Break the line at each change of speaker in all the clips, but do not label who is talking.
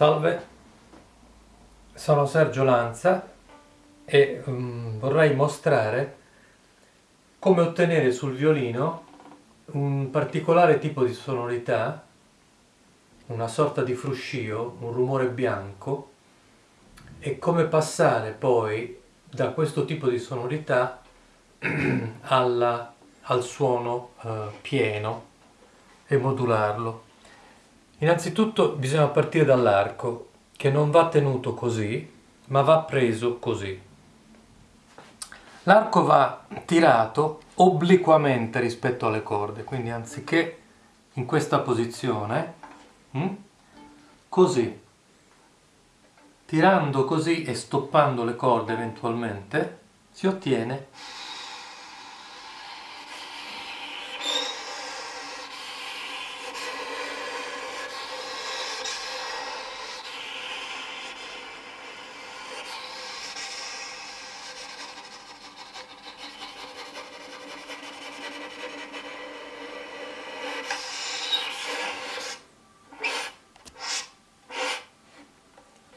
Salve, sono Sergio Lanza e um, vorrei mostrare come ottenere sul violino un particolare tipo di sonorità, una sorta di fruscio, un rumore bianco e come passare poi da questo tipo di sonorità alla, al suono uh, pieno e modularlo. Innanzitutto bisogna partire dall'arco, che non va tenuto così, ma va preso così. L'arco va tirato obliquamente rispetto alle corde, quindi anziché in questa posizione, hm, così, tirando così e stoppando le corde eventualmente, si ottiene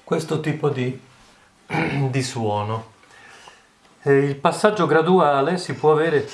questo tipo di, di suono. E il passaggio graduale si può avere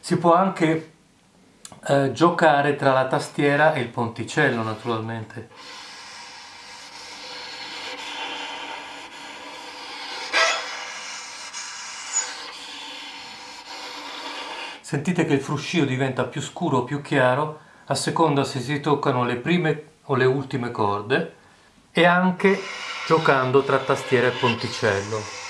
Si può anche eh, giocare tra la tastiera e il ponticello naturalmente. Sentite che il fruscio diventa più scuro o più chiaro a seconda se si toccano le prime o le ultime corde e anche giocando tra tastiera e ponticello.